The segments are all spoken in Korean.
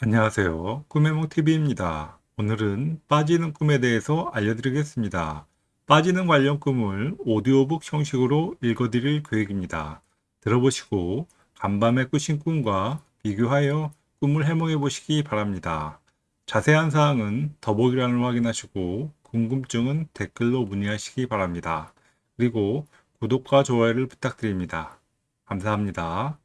안녕하세요. 꿈해몽TV입니다. 오늘은 빠지는 꿈에 대해서 알려드리겠습니다. 빠지는 관련 꿈을 오디오북 형식으로 읽어드릴 계획입니다. 들어보시고 간밤에 꾸신 꿈과 비교하여 꿈을 해몽해 보시기 바랍니다. 자세한 사항은 더보기란을 확인하시고 궁금증은 댓글로 문의하시기 바랍니다. 그리고 구독과 좋아요를 부탁드립니다. 감사합니다.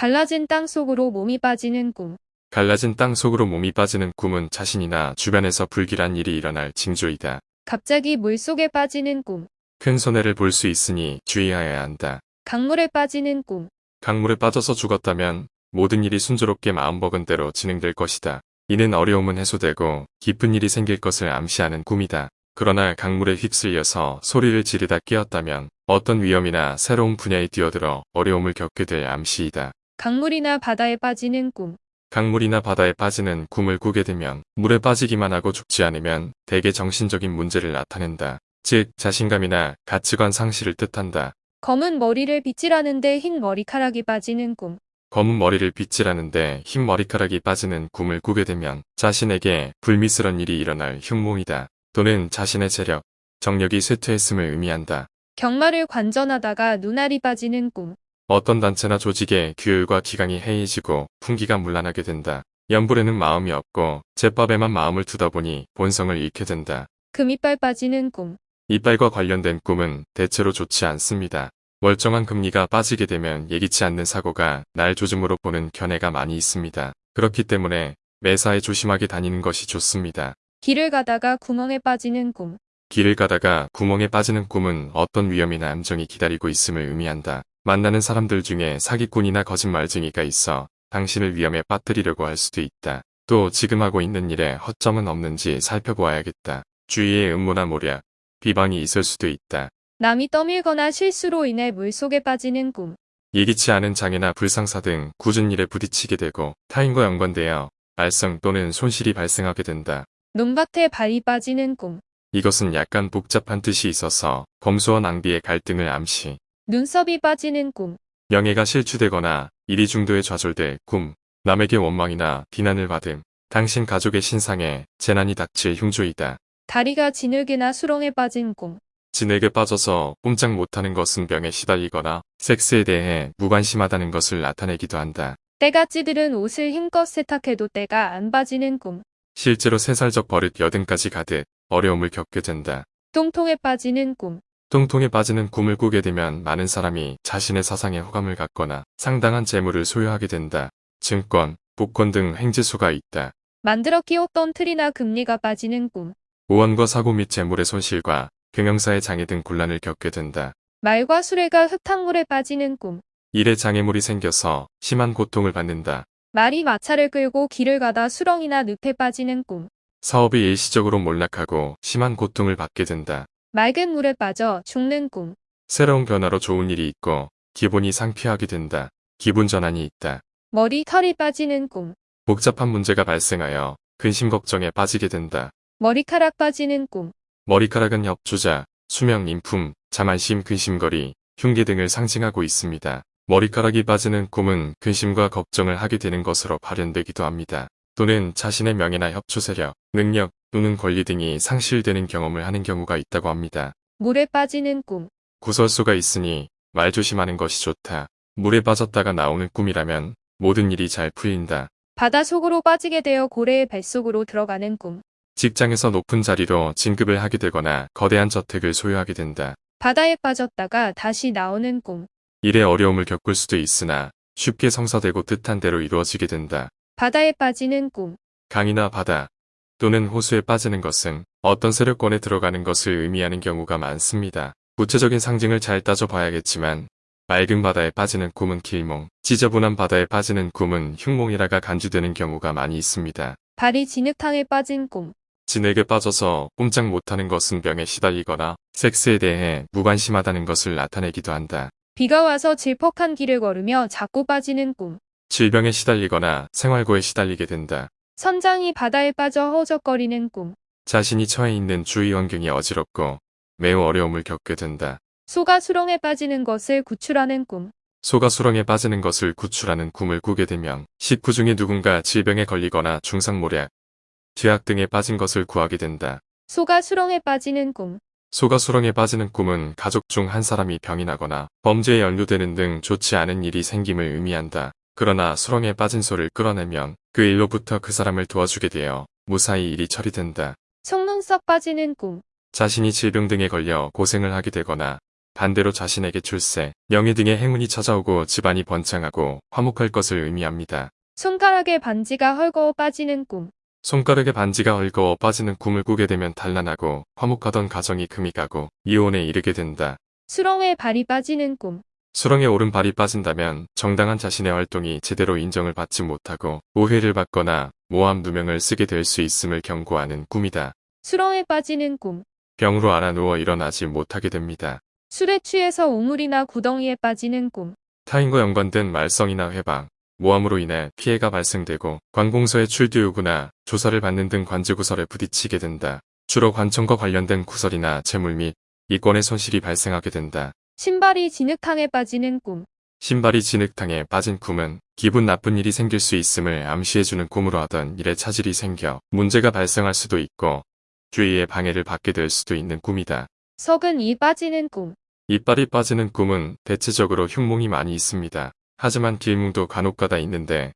갈라진 땅 속으로 몸이 빠지는 꿈. 갈라진 땅 속으로 몸이 빠지는 꿈은 자신이나 주변에서 불길한 일이 일어날 징조이다. 갑자기 물 속에 빠지는 꿈. 큰 손해를 볼 수 있으니 주의하여야 한다. 강물에 빠지는 꿈. 강물에 빠져서 죽었다면 모든 일이 순조롭게 마음먹은 대로 진행될 것이다. 이는 어려움은 해소되고 깊은 일이 생길 것을 암시하는 꿈이다. 그러나 강물에 휩쓸려서 소리를 지르다 깨었다면 어떤 위험이나 새로운 분야에 뛰어들어 어려움을 겪게 될 암시이다. 강물이나 바다에 빠지는 꿈. 강물이나 바다에 빠지는 꿈을 꾸게 되면 물에 빠지기만 하고 죽지 않으면 대개 정신적인 문제를 나타낸다. 즉 자신감이나 가치관 상실을 뜻한다. 검은 머리를 빗질하는데 흰 머리카락이 빠지는 꿈. 검은 머리를 빗질하는데 흰 머리카락이 빠지는 꿈을 꾸게 되면 자신에게 불미스런 일이 일어날 흉몽이다. 또는 자신의 재력, 정력이 쇠퇴했음을 의미한다. 경마를 관전하다가 눈알이 빠지는 꿈. 어떤 단체나 조직의 규율과 기강이 해이해지고 풍기가 문란하게 된다. 연불에는 마음이 없고 제법에만 마음을 두다 보니 본성을 잃게 된다. 금이빨 빠지는 꿈. 이빨과 관련된 꿈은 대체로 좋지 않습니다. 멀쩡한 금리가 빠지게 되면 예기치 않는 사고가 날 조짐으로 보는 견해가 많이 있습니다. 그렇기 때문에 매사에 조심하게 다니는 것이 좋습니다. 길을 가다가 구멍에 빠지는 꿈. 길을 가다가 구멍에 빠지는 꿈은 어떤 위험이나 암정이 기다리고 있음을 의미한다. 만나는 사람들 중에 사기꾼이나 거짓말쟁이가 있어 당신을 위험에 빠뜨리려고 할 수도 있다. 또 지금 하고 있는 일에 허점은 없는지 살펴보아야겠다. 주위에 음모나 모략, 비방이 있을 수도 있다. 남이 떠밀거나 실수로 인해 물 속에 빠지는 꿈. 예기치 않은 장애나 불상사 등 굳은 일에 부딪히게 되고 타인과 연관되어 알성 또는 손실이 발생하게 된다. 논밭에 발이 빠지는 꿈. 이것은 약간 복잡한 뜻이 있어서 검소와 낭비의 갈등을 암시, 눈썹이 빠지는 꿈. 명예가 실추되거나 일이 중도에 좌절될 꿈, 남에게 원망이나 비난을 받음, 당신 가족의 신상에 재난이 닥칠 흉조이다. 다리가 진흙이나 수렁에 빠진 꿈. 진에게 빠져서 꼼짝 못하는 것은 병에 시달리거나 섹스에 대해 무관심하다는 것을 나타내기도 한다. 때가 찌들은 옷을 힘껏 세탁해도 때가 안 빠지는 꿈. 실제로 세살적 버릇 여든까지 가듯 어려움을 겪게 된다. 똥통에 빠지는 꿈. 똥통에 빠지는 꿈을 꾸게 되면 많은 사람이 자신의 사상에 호감을 갖거나 상당한 재물을 소유하게 된다. 증권, 복권 등 행지수가 있다. 만들어 끼웠던 틀이나 금리가 빠지는 꿈. 우원과 사고 및 재물의 손실과 경영사의 장애 등 곤란을 겪게 된다. 말과 수레가 흙탕물에 빠지는 꿈. 일에 장애물이 생겨서 심한 고통을 받는다. 말이 마차를 끌고 길을 가다 수렁이나 늪에 빠지는 꿈. 사업이 일시적으로 몰락하고 심한 고통을 받게 된다. 맑은 물에 빠져 죽는 꿈. 새로운 변화로 좋은 일이 있고 기분이 상쾌하게 된다. 기분 전환이 있다. 머리 털이 빠지는 꿈. 복잡한 문제가 발생하여 근심 걱정에 빠지게 된다. 머리카락 빠지는 꿈. 머리카락은 협조자, 수명, 인품, 자만심, 근심거리, 흉기 등을 상징하고 있습니다. 머리카락이 빠지는 꿈은 근심과 걱정을 하게 되는 것으로 발현되기도 합니다. 또는 자신의 명예나 협조 세력, 능력 또는 권리 등이 상실되는 경험을 하는 경우가 있다고 합니다. 물에 빠지는 꿈. 구설수가 있으니 말 조심하는 것이 좋다. 물에 빠졌다가 나오는 꿈이라면 모든 일이 잘 풀린다. 바다 속으로 빠지게 되어 고래의 뱃속으로 들어가는 꿈. 직장에서 높은 자리로 진급을 하게 되거나 거대한 저택을 소유하게 된다. 바다에 빠졌다가 다시 나오는 꿈. 일에 어려움을 겪을 수도 있으나 쉽게 성사되고 뜻한 대로 이루어지게 된다. 바다에 빠지는 꿈. 강이나 바다 또는 호수에 빠지는 것은 어떤 세력권에 들어가는 것을 의미하는 경우가 많습니다. 구체적인 상징을 잘 따져봐야겠지만 맑은 바다에 빠지는 꿈은 길몽, 지저분한 바다에 빠지는 꿈은 흉몽이라가 간주되는 경우가 많이 있습니다. 발이 진흙탕에 빠진 꿈. 진에게 빠져서 꼼짝 못하는 것은 병에 시달리거나 섹스에 대해 무관심하다는 것을 나타내기도 한다. 비가 와서 질퍽한 길을 걸으며 자꾸 빠지는 꿈. 질병에 시달리거나 생활고에 시달리게 된다. 선장이 바다에 빠져 허우적거리는 꿈. 자신이 처해 있는 주위 환경이 어지럽고 매우 어려움을 겪게 된다. 소가 수렁에 빠지는 것을 구출하는 꿈. 소가 수렁에 빠지는 것을 구출하는 꿈을 꾸게 되면 식구 중에 누군가 질병에 걸리거나 중상모략, 죄악 등에 빠진 것을 구하게 된다. 소가 수렁에 빠지는 꿈. 소가 수렁에 빠지는 꿈은 가족 중 한 사람이 병이 나거나 범죄에 연루되는 등 좋지 않은 일이 생김을 의미한다. 그러나 수렁에 빠진 소를 끌어내면 그 일로부터 그 사람을 도와주게 되어 무사히 일이 처리된다. 속눈 썹 빠지는 꿈. 자신이 질병 등에 걸려 고생을 하게 되거나 반대로 자신에게 출세, 명예 등의 행운이 찾아오고 집안이 번창하고 화목할 것을 의미합니다. 손가락에 반지가 헐거워 빠지는 꿈. 손가락에 반지가 헐거워 빠지는 꿈을 꾸게 되면 단란하고 화목하던 가정이 금이 가고 이혼에 이르게 된다. 수렁에 발이 빠지는 꿈. 수렁에 오른 발이 빠진다면 정당한 자신의 활동이 제대로 인정을 받지 못하고 오해를 받거나 모함 누명을 쓰게 될 수 있음을 경고하는 꿈이다. 수렁에 빠지는 꿈. 병으로 알아 누워 일어나지 못하게 됩니다. 술에 취해서 우물이나 구덩이에 빠지는 꿈. 타인과 연관된 말썽이나 회방, 모함으로 인해 피해가 발생되고 관공서의 출두 요구나 조사를 받는 등 관제구설에 부딪히게 된다. 주로 관청과 관련된 구설이나 재물 및 이권의 손실이 발생하게 된다. 신발이 진흙탕에 빠지는 꿈. 신발이 진흙탕에 빠진 꿈은 기분 나쁜 일이 생길 수 있음을 암시해주는 꿈으로 하던 일에 차질이 생겨 문제가 발생할 수도 있고 주위의 방해를 받게 될 수도 있는 꿈이다. 석은 이 빠지는 꿈. 이빨이 빠지는 꿈은 대체적으로 흉몽이 많이 있습니다. 하지만 길몽도 간혹가다 있는데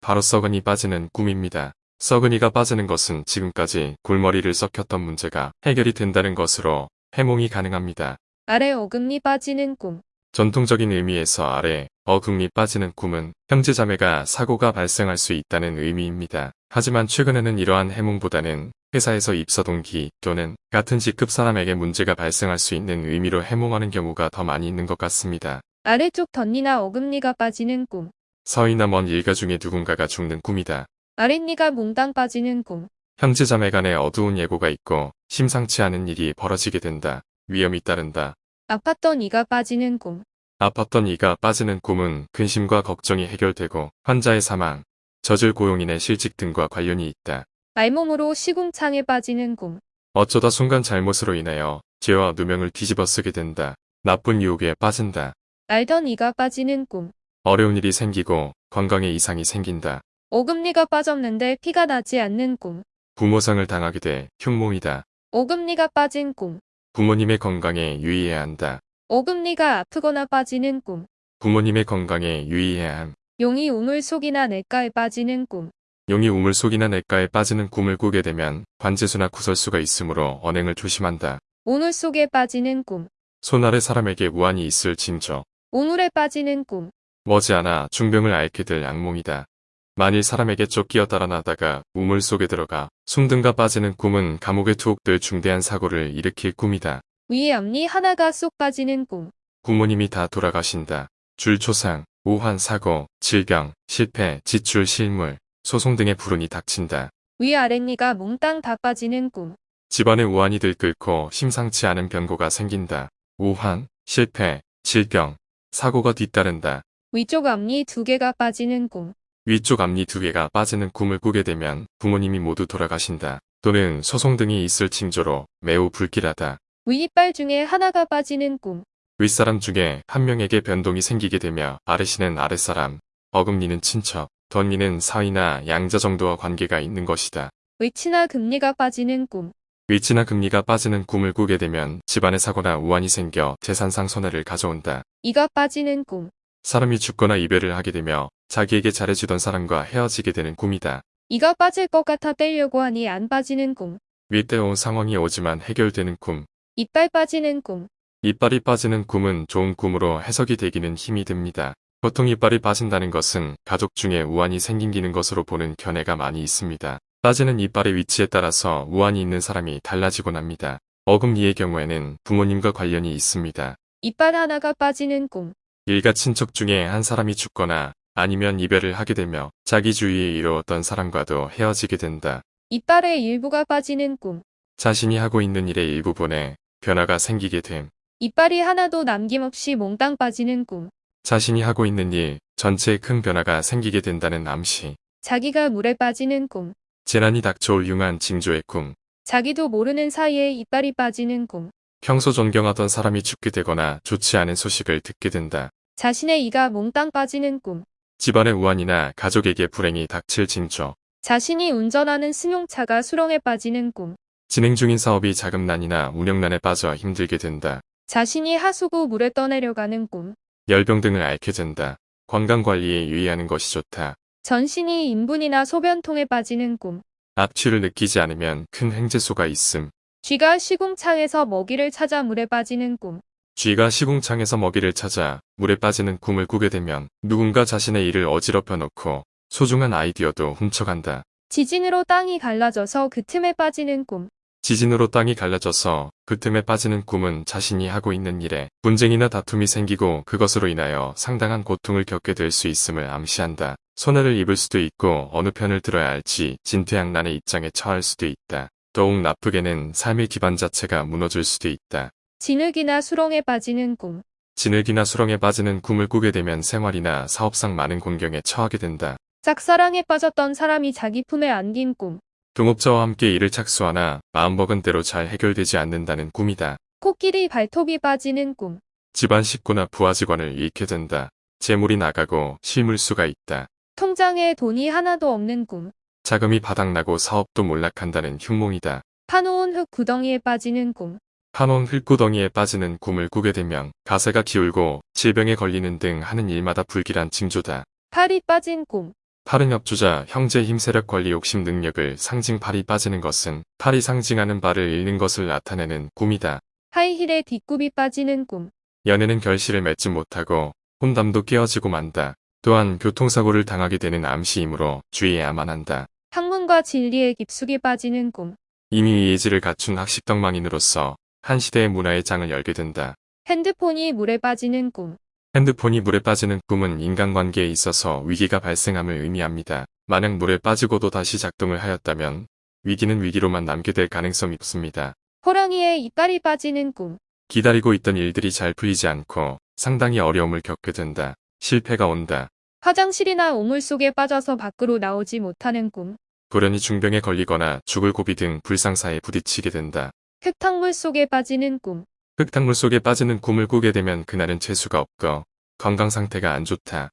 바로 썩은이 빠지는 꿈입니다. 썩은이가 빠지는 것은 지금까지 골머리를 썩혔던 문제가 해결이 된다는 것으로 해몽이 가능합니다. 아래 어금니 빠지는 꿈. 전통적인 의미에서 아래 어금니 빠지는 꿈은 형제자매가 사고가 발생할 수 있다는 의미입니다. 하지만 최근에는 이러한 해몽보다는 회사에서 입사 동기 또는 같은 직급 사람에게 문제가 발생할 수 있는 의미로 해몽하는 경우가 더 많이 있는 것 같습니다. 아래쪽 덧니나 어금니가 빠지는 꿈. 서이나 먼 일가 중에 누군가가 죽는 꿈이다. 아랫니가 몽땅 빠지는 꿈. 형제자매 간에 어두운 예고가 있고 심상치 않은 일이 벌어지게 된다. 위험이 따른다. 아팠던 이가 빠지는 꿈. 아팠던 이가 빠지는 꿈은 근심과 걱정이 해결되고 환자의 사망, 저질 고용인의 실직 등과 관련이 있다. 알몸으로 시궁창에 빠지는 꿈. 어쩌다 순간 잘못으로 인하여 죄와 누명을 뒤집어 쓰게 된다. 나쁜 유혹에 빠진다. 알던 이가 빠지는 꿈. 어려운 일이 생기고 건강에 이상이 생긴다. 어금니가 빠졌는데 피가 나지 않는 꿈. 부모상을 당하게 돼 흉몽이다. 어금니가 빠진 꿈. 부모님의 건강에 유의해야 한다. 어금니가 아프거나 빠지는 꿈. 부모님의 건강에 유의해야 함. 용이 우물 속이나 냇가에 빠지는 꿈. 용이 우물 속이나 냇가에 빠지는 꿈을 꾸게 되면 관제수나 구설수가 있으므로 언행을 조심한다. 오물 속에 빠지는 꿈. 손 아래 사람에게 무한이 있을 징조. 오물에 빠지는 꿈. 머지않아 중병을 앓게 될 악몽이다. 만일 사람에게 쫓기어 달아나다가 우물 속에 들어가 숨든가 빠지는 꿈은 감옥에 투옥될 중대한 사고를 일으킬 꿈이다. 위에 앞니 하나가 쏙 빠지는 꿈. 부모님이 다 돌아가신다. 줄초상, 우환 사고, 질병, 실패, 지출 실물, 소송 등의 불운이 닥친다. 위 아랫니가 몽땅 다 빠지는 꿈. 집안에 우환이 들끓고 심상치 않은 변고가 생긴다. 우환, 실패, 질병, 사고가 뒤따른다. 위쪽 앞니 두 개가 빠지는 꿈. 위쪽 앞니 두 개가 빠지는 꿈을 꾸게 되면 부모님이 모두 돌아가신다. 또는 소송 등이 있을 징조로 매우 불길하다. 위 이빨 중에 하나가 빠지는 꿈. 윗사람 중에 한 명에게 변동이 생기게 되며 아래씨는 아랫사람, 어금니는 친척, 덧니는 사위나 양자 정도와 관계가 있는 것이다. 위치나 금리가 빠지는 꿈. 위치나 금리가 빠지는 꿈을 꾸게 되면 집안에 사고나 우환이 생겨 재산상 손해를 가져온다. 이가 빠지는 꿈. 사람이 죽거나 이별을 하게 되며 자기에게 잘해주던 사람과 헤어지게 되는 꿈이다. 이가 빠질 것 같아 떼려고 하니 안 빠지는 꿈. 윗대온 상황이 오지만 해결되는 꿈. 이빨 빠지는 꿈. 이빨이 빠지는 꿈은 좋은 꿈으로 해석이 되기는 힘이 듭니다. 보통 이빨이 빠진다는 것은 가족 중에 우환이 생기는 것으로 보는 견해가 많이 있습니다. 빠지는 이빨의 위치에 따라서 우환이 있는 사람이 달라지곤 합니다. 어금니의 경우에는 부모님과 관련이 있습니다. 이빨 하나가 빠지는 꿈. 일가 친척 중에 한 사람이 죽거나 아니면 이별을 하게 되며 자기 주위에 이루었던 사람과도 헤어지게 된다. 이빨의 일부가 빠지는 꿈. 자신이 하고 있는 일의 일부분에 변화가 생기게 됨. 이빨이 하나도 남김없이 몽땅 빠지는 꿈. 자신이 하고 있는 일 전체에 큰 변화가 생기게 된다는 암시. 자기가 물에 빠지는 꿈. 재난이 닥쳐올 융한 징조의 꿈. 자기도 모르는 사이에 이빨이 빠지는 꿈. 평소 존경하던 사람이 죽게 되거나 좋지 않은 소식을 듣게 된다. 자신의 이가 몽땅 빠지는 꿈. 집안의 우환이나 가족에게 불행이 닥칠 징조. 자신이 운전하는 승용차가 수렁에 빠지는 꿈. 진행 중인 사업이 자금난이나 운영난에 빠져 힘들게 된다. 자신이 하수구 물에 떠내려가는 꿈. 열병 등을 앓게 된다. 건강관리에 유의하는 것이 좋다. 전신이 인분이나 소변통에 빠지는 꿈. 악취를 느끼지 않으면 큰 횡재소가 있음. 쥐가 시궁창에서 먹이를 찾아 물에 빠지는 꿈. 쥐가 시궁창에서 먹이를 찾아 물에 빠지는 꿈을 꾸게 되면 누군가 자신의 일을 어지럽혀 놓고 소중한 아이디어도 훔쳐간다. 지진으로 땅이 갈라져서 그 틈에 빠지는 꿈. 지진으로 땅이 갈라져서 그 틈에 빠지는 꿈은 자신이 하고 있는 일에 분쟁이나 다툼이 생기고 그것으로 인하여 상당한 고통을 겪게 될 수 있음을 암시한다. 손해를 입을 수도 있고 어느 편을 들어야 할지 진퇴양난의 입장에 처할 수도 있다. 더욱 나쁘게는 삶의 기반 자체가 무너질 수도 있다. 진흙이나 수렁에 빠지는 꿈. 진흙이나 수렁에 빠지는 꿈을 꾸게 되면 생활이나 사업상 많은 곤경에 처하게 된다. 짝사랑에 빠졌던 사람이 자기 품에 안긴 꿈. 동업자와 함께 일을 착수하나 마음먹은 대로 잘 해결되지 않는다는 꿈이다. 코끼리 발톱이 빠지는 꿈. 집안 식구나 부하 직원을 잃게 된다. 재물이 나가고 실물수가 있다. 통장에 돈이 하나도 없는 꿈. 자금이 바닥나고 사업도 몰락한다는 흉몽이다. 파놓은 흙 구덩이에 빠지는 꿈. 파놓은 흙구덩이에 빠지는 꿈을 꾸게 되면 가세가 기울고 질병에 걸리는 등 하는 일마다 불길한 징조다. 팔이 빠진 꿈. 팔은 협조자, 형제 힘 세력 관리 욕심 능력을 상징 팔이 빠지는 것은 팔이 상징하는 발을 잃는 것을 나타내는 꿈이다. 하이힐에 뒷굽이 빠지는 꿈. 연애는 결실을 맺지 못하고 혼담도 깨어지고 만다. 또한 교통사고를 당하게 되는 암시이므로 주의해야만 한다. 학문과 진리에 깊숙이 빠지는 꿈. 이미 예지를 갖춘 학식덕망인으로서 한 시대의 문화의 장을 열게 된다. 핸드폰이 물에 빠지는 꿈. 핸드폰이 물에 빠지는 꿈은 인간관계에 있어서 위기가 발생함을 의미합니다. 만약 물에 빠지고도 다시 작동을 하였다면 위기는 위기로만 남게 될 가능성이 높습니다. 호랑이의 이빨이 빠지는 꿈. 기다리고 있던 일들이 잘 풀리지 않고 상당히 어려움을 겪게 된다. 실패가 온다. 화장실이나 우물 속에 빠져서 밖으로 나오지 못하는 꿈. 불연히 중병에 걸리거나 죽을 고비 등 불상사에 부딪히게 된다. 흙탕물 속에 빠지는 꿈. 흙탕물 속에 빠지는 꿈을 꾸게 되면 그날은 재수가 없고 건강 상태가 안 좋다.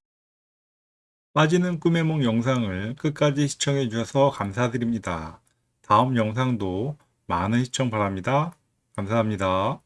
빠지는 꿈의 몽 영상을 끝까지 시청해 주셔서 감사드립니다. 다음 영상도 많은 시청 바랍니다. 감사합니다.